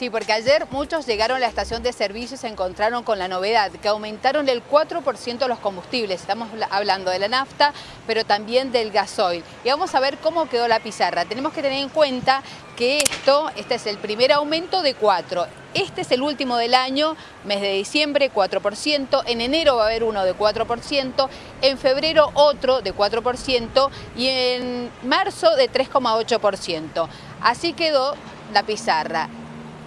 Sí, porque ayer muchos llegaron a la estación de servicio y se encontraron con la novedad, que aumentaron el 4% los combustibles. Estamos hablando de la nafta, pero también del gasoil. Y vamos a ver cómo quedó la pizarra. Tenemos que tener en cuenta que esto, este es el primer aumento de 4. Este es el último del año, mes de diciembre 4%, en enero va a haber uno de 4%, en febrero otro de 4% y en marzo de 3,8%. Así quedó la pizarra.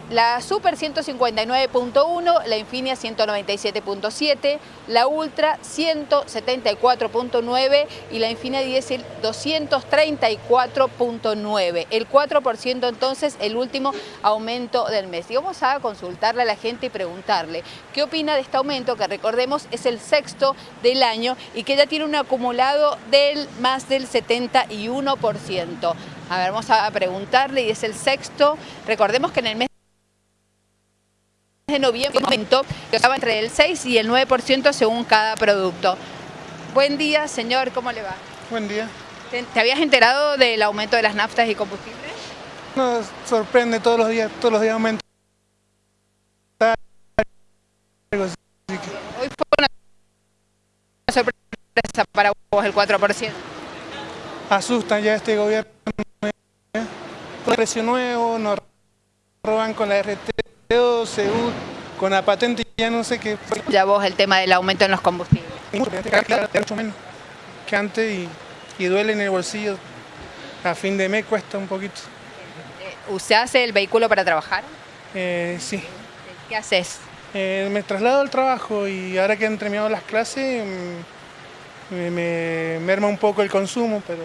La Super 159.1, la Infinia 197.7, la Ultra 174.9 y la Infinia Diesel 234.9. El 4% entonces el último aumento del mes. Y vamos a consultarle a la gente y preguntarle qué opina de este aumento, que recordemos es el sexto del año y que ya tiene un acumulado del más del 71%. A ver, vamos a preguntarle y es el sexto. Recordemos que en el mes de noviembre aumentó que estaba entre el 6 y el 9% según cada producto. Buen día, señor, ¿cómo le va? Buen día. ¿Te, habías enterado del aumento de las naftas y combustibles? Nos sorprende todos los días, todos los días aumenta. Hoy fue una sorpresa para vos el 4%. Asustan ya este gobierno. Precio nuevo, nos roban con la RT con la patente ya no sé qué. Ya vos el tema del aumento en los combustibles. Mucho menos que antes y, duele en el bolsillo. A fin de mes cuesta un poquito. ¿Usted hace el vehículo para trabajar? Eh, sí. ¿Qué haces? Eh, me traslado al trabajo y ahora que han terminado las clases mm, me, me merma un poco el consumo, pero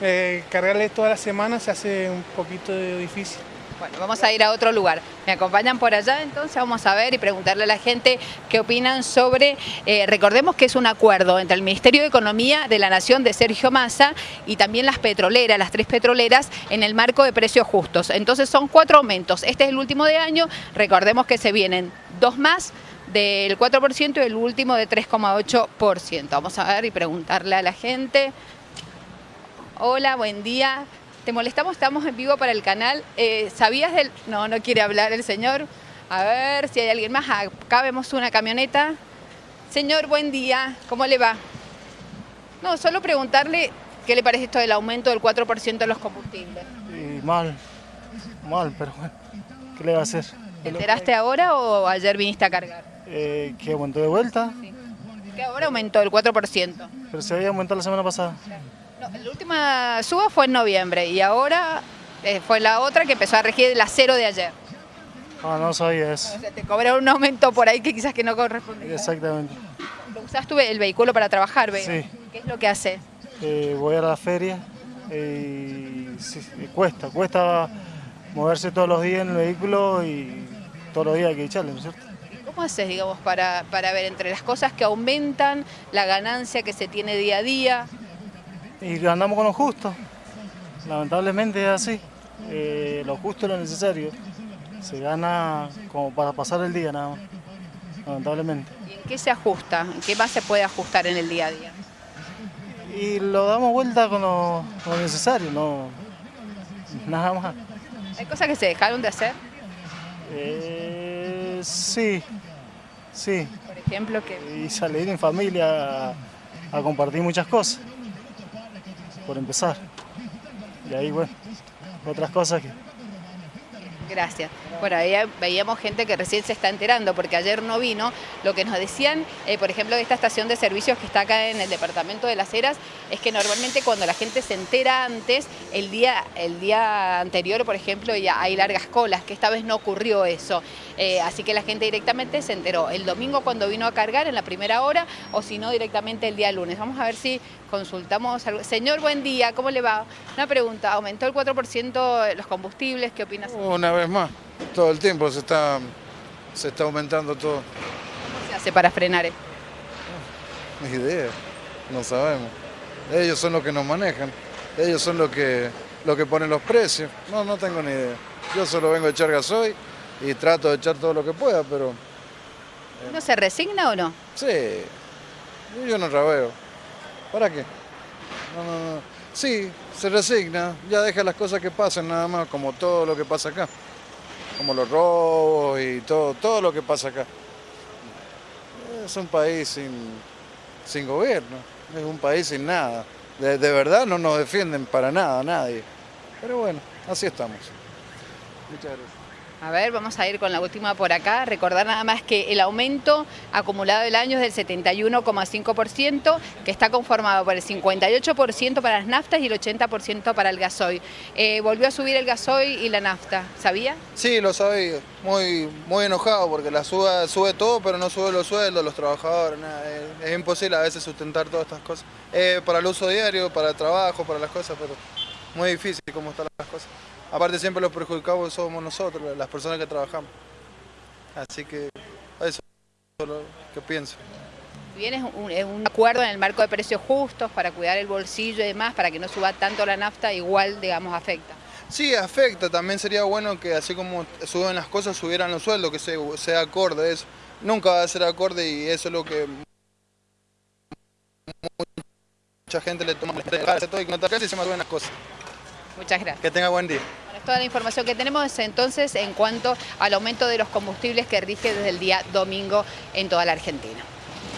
eh, cargarle toda la semana se hace un poquito difícil. Bueno, vamos a ir a otro lugar. ¿Me acompañan por allá? Entonces vamos a ver y preguntarle a la gente qué opinan sobre, eh, recordemos que es un acuerdo entre el Ministerio de Economía de la Nación de Sergio Massa y también las petroleras, las tres petroleras, en el marco de precios justos. Entonces son cuatro aumentos. Este es el último de año, recordemos que se vienen dos más del 4% y el último de 3,8%. Vamos a ver y preguntarle a la gente. Hola, buen día. Te molestamos, estamos en vivo para el canal. Eh, ¿Sabías del...? No, no quiere hablar el señor. A ver si hay alguien más. Acá vemos una camioneta. Señor, buen día. ¿Cómo le va? No, solo preguntarle qué le parece esto del aumento del 4% de los combustibles. mal, mal, pero bueno, ¿qué le va a hacer? ¿Te enteraste ahora o ayer viniste a cargar? Eh, ¿Que aumentó de vuelta? Sí. Que ahora aumentó el 4%. Pero se había aumentado la semana pasada. No, la última suba fue en noviembre y ahora eh, fue la otra que empezó a regir la cero de ayer. Ah, no sabía eso. O sea, te cobraron un aumento por ahí que quizás que no corresponde. Exactamente. ¿Usas el vehículo para trabajar, veo? Sí. ¿Qué es lo que haces? Eh, voy a la feria y cuesta, cuesta moverse todos los días en el vehículo y todos los días hay que echarle, ¿no es cierto? ¿Cómo haces, digamos, para, para ver entre las cosas que aumentan, la ganancia que se tiene día a día? Y andamos con lo justo. Lamentablemente es así. Eh, lo justo es lo necesario. Se gana como para pasar el día nada más. Lamentablemente. ¿Y en qué se ajusta? ¿En qué más se puede ajustar en el día a día? Y lo damos vuelta con lo, necesario, no nada más. ¿Hay cosas que se dejaron de hacer? Eh, sí, sí. Por ejemplo, que... Y salir en familia a compartir muchas cosas por empezar. Y ahí, bueno, otras cosas que... Gracias. Bueno, ahí veíamos gente que recién se está enterando, porque ayer no vino. Lo que nos decían, eh, por ejemplo, de esta estación de servicios que está acá en el departamento de Las Heras, es que normalmente cuando la gente se entera antes, el día, el día anterior, por ejemplo, ya hay largas colas, que esta vez no ocurrió eso. Eh, así que la gente directamente se enteró el domingo cuando vino a cargar en la primera hora o si no directamente el día lunes. Vamos a ver si consultamos algo. Señor, buen día, ¿cómo le va? Una pregunta, ¿aumentó el 4% los combustibles? ¿Qué opinas? Una vez más, todo el tiempo se está, se está aumentando todo. ¿Cómo se hace para frenar esto? Ni idea, no sabemos. Ellos son los que nos manejan, ellos son los que, los que ponen los precios. No, no tengo ni idea. Yo solo vengo a echar gasoil y trato de echar todo lo que pueda, pero... ¿No se resigna o no? Sí, yo no rabeo. ¿Para qué? No, no, no. Sí, se resigna, ya deja las cosas que pasen nada más, como todo lo que pasa acá. Como los robos y todo, todo lo que pasa acá. Es un país sin, sin gobierno, es un país sin nada. De, de verdad no nos defienden para nada, nadie. Pero bueno, así estamos. Muchas gracias. A ver, vamos a ir con la última por acá. Recordar nada más que el aumento acumulado del año es del 71,5%, que está conformado por el 58% para las naftas y el 80% para el gasoil. Eh, volvió a subir el gasoil y la nafta, ¿sabía? Sí, lo sabía. Muy, muy enojado porque la sube, sube todo, pero no sube los sueldos, los trabajadores. es imposible a veces sustentar todas estas cosas. Eh, para el uso diario, para el trabajo, para las cosas, pero muy difícil cómo están las cosas. Aparte siempre los perjudicados somos nosotros, las personas que trabajamos. Así que eso es lo que pienso. Bien, es un, es un acuerdo en el marco de precios justos para cuidar el bolsillo y demás, para que no suba tanto la nafta, igual, digamos, afecta. Sí, afecta. También sería bueno que así como suben las cosas, subieran los sueldos, que se- sea acorde eso. Nunca va a ser acorde y eso es lo que mucha gente le toma todo y que no te y se me suben las cosas. Muchas gracias. Que tenga buen día. Bueno, es toda la información que tenemos entonces en cuanto al aumento de los combustibles que rige desde el día domingo en toda la Argentina.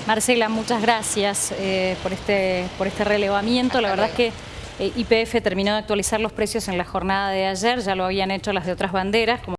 Marcela, muchas gracias eh, por, este, por este relevamiento. La verdad es que eh, IPF terminó de actualizar los precios en la jornada de ayer, ya lo habían hecho las de otras banderas. como